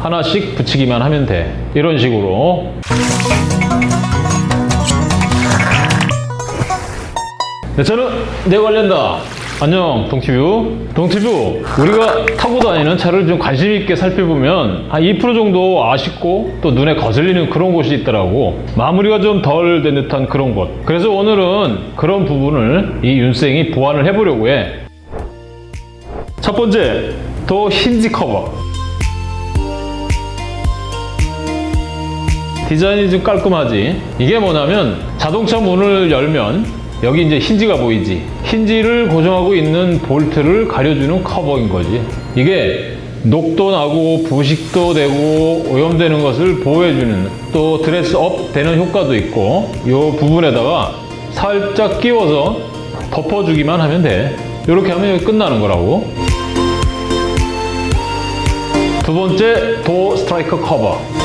하나씩 붙이기만 하면 돼. 이런 식으로. 네, 저는 내 관련다. 안녕 동티뷰. 동티뷰 우리가 타고 다니는 차를 좀 관심 있게 살펴보면 한 2% 정도 아쉽고 또 눈에 거슬리는 그런 곳이 있더라고. 마무리가 좀 덜 된 듯한 그런 곳. 그래서 오늘은 그런 부분을 이 윤생이 보완을 해보려고 해첫 번째 도어 힌지 커버 디자인이 좀 깔끔하지. 이게 뭐냐면 자동차 문을 열면 여기 이제 힌지가 보이지? 힌지를 고정하고 있는 볼트를 가려주는 커버인 거지. 이게 녹도 나고 부식도 되고 오염되는 것을 보호해주는 또 dress up 되는 효과도 있고 이 부분에다가 살짝 끼워서 덮어주기만 하면 돼. 이렇게 하면 끝나는 거라고. 두 번째 door striker 커버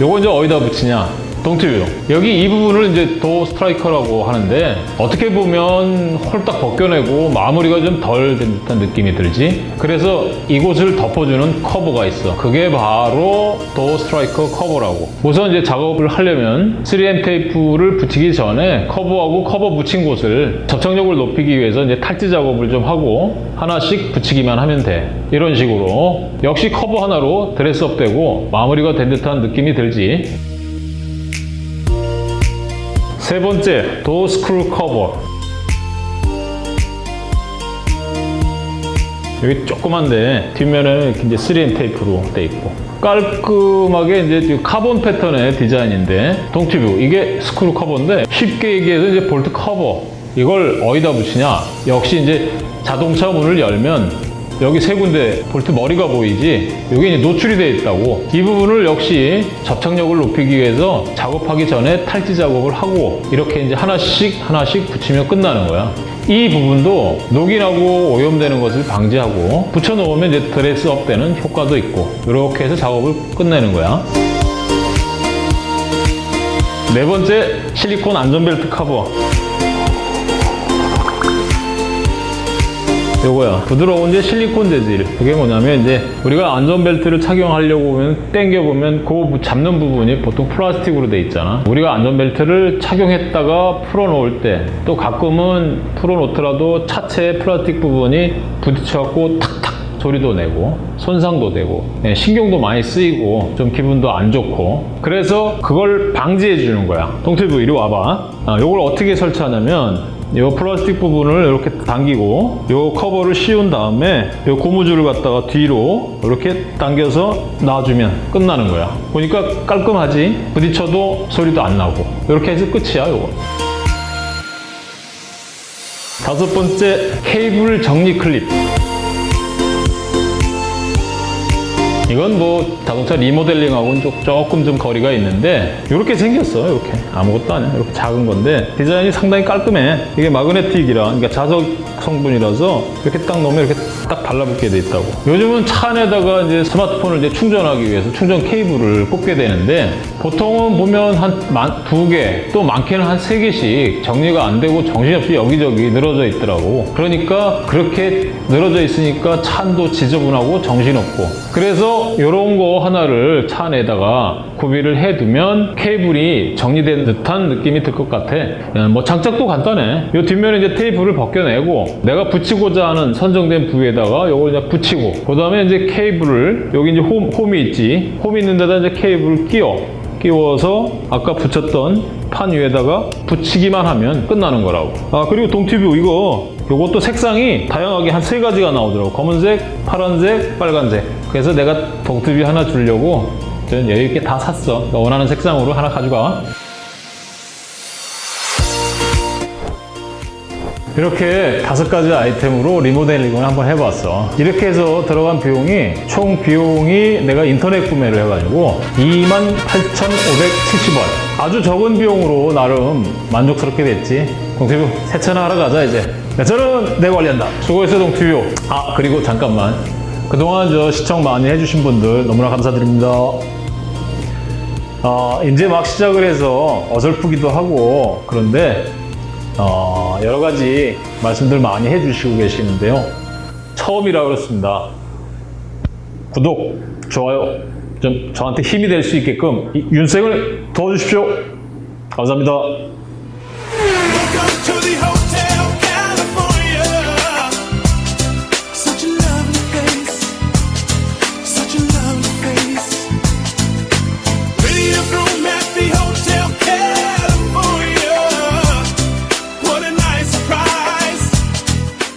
요거 이제 어디다 붙이냐 동티뷰 여기 이 부분을 이제 door striker라고 하는데 어떻게 보면 홀딱 벗겨내고 마무리가 좀 덜 된 듯한 느낌이 들지. 그래서 이곳을 덮어주는 커버가 있어. 그게 바로 door striker 커버라고. 우선 이제 작업을 하려면 3M 테이프를 붙이기 전에 커버하고 커버 붙인 곳을 접착력을 높이기 위해서 이제 탈지 작업을 좀 하고 하나씩 붙이기만 하면 돼. 이런 식으로 역시 커버 하나로 dress up 되고 마무리가 된 듯한 느낌이 들지 세 번째, door screw 커버. 여기 조그만데 뒷면에는 이제 3M 테이프로 돼 있고. 깔끔하게 이제 카본 패턴의 디자인인데 동티뷰. 이게 스크루 커버인데 쉽게 얘기해서 이제 볼트 커버 이걸 어디다 붙이냐? 역시 이제 자동차 문을 열면 여기 세 군데 볼트 머리가 보이지? 여기 이제 노출이 되어 있다고. 이 부분을 역시 접착력을 높이기 위해서 작업하기 전에 탈지 작업을 하고 이렇게 이제 하나씩 하나씩 붙이면 끝나는 거야. 이 부분도 녹이 나고 오염되는 것을 방지하고 붙여놓으면 이제 dress up 되는 효과도 있고 이렇게 해서 작업을 끝내는 거야. 네 번째 실리콘 안전벨트 커버 요거야 부드러운 이제 실리콘 재질 그게 뭐냐면 이제 우리가 안전벨트를 착용하려고 보면 당겨보면 그 잡는 부분이 보통 플라스틱으로 돼 있잖아. 우리가 안전벨트를 착용했다가 풀어놓을 때 또 가끔은 풀어놓더라도 차체의 플라스틱 부분이 부딪혀갖고 탁탁 소리도 내고 손상도 되고 네, 신경도 많이 쓰이고 좀 기분도 안 좋고. 그래서 그걸 방지해 주는 거야. 동티뷰 이리 와봐. 아, 이걸 어떻게 설치하냐면 이 플라스틱 부분을 이렇게 당기고 이 커버를 씌운 다음에 이 고무줄을 갖다가 뒤로 이렇게 당겨서 놔주면 끝나는 거야. 보니까 깔끔하지? 부딪혀도 소리도 안 나고. 이렇게 해서 끝이야 이거. 다섯 번째 케이블 정리 클립 이건 뭐 자동차 리모델링하고는 조금 좀 거리가 있는데 이렇게 생겼어 이렇게. 아무것도 아니야. 이렇게 작은 건데 디자인이 상당히 깔끔해. 이게 마그네틱이라 그러니까 자석 성분이라서 이렇게 딱 넣으면 이렇게 딱 달라붙게 돼 있다고. 요즘은 차 안에다가 이제 스마트폰을 이제 충전하기 위해서 충전 케이블을 꽂게 되는데 보통은 보면 한 두 개 또 많게는 한 세 개씩 정리가 안 되고 정신없이 여기저기 늘어져 있더라고. 그러니까 그렇게 늘어져 있으니까 차도 지저분하고 정신없고. 그래서 이런 거 하나를 차 안에다가 구비를 해두면 케이블이 정리된 듯한 느낌이 들 것 같아. 뭐 장착도 간단해. 이 뒷면에 이제 테이프를 벗겨내고 내가 붙이고자 하는 선정된 부위에다가 이걸 이제 붙이고 그 다음에 이제 케이블을 여기 이제 홈, 홈이 있지. 홈이 있는 데다 이제 케이블을 끼워. 끼워서 아까 붙였던 판 위에다가 붙이기만 하면 끝나는 거라고. 아 그리고 동티뷰 이거 이것도 색상이 다양하게 한 세 가지가 나오더라고. 검은색, 파란색, 빨간색. 그래서 내가 동티뷰 하나 주려고 저는 여유있게 다 샀어. 원하는 색상으로 하나 가져가. 이렇게 다섯 가지 아이템으로 리모델링을 한번 해봤어. 이렇게 해서 들어간 비용이 총 비용이 내가 인터넷 구매를 해가지고 28,570원. 아주 적은 비용으로 나름 만족스럽게 됐지. 동티뷰 세차나 하러 가자 이제 네, 저는 내 관리한다 수고했어 동티뷰 아 그리고 잠깐만 그동안 저 시청 많이 해주신 분들 너무나 감사드립니다 어, 이제 막 시작을 해서 어설프기도 하고 그런데 어, 여러 가지 말씀들 많이 해주시고 계시는데요. 처음이라 그렇습니다. 구독, 좋아요 좀 저한테 힘이 될 수 있게끔 이 윤생을 도와주십시오. 감사합니다. Welcome to the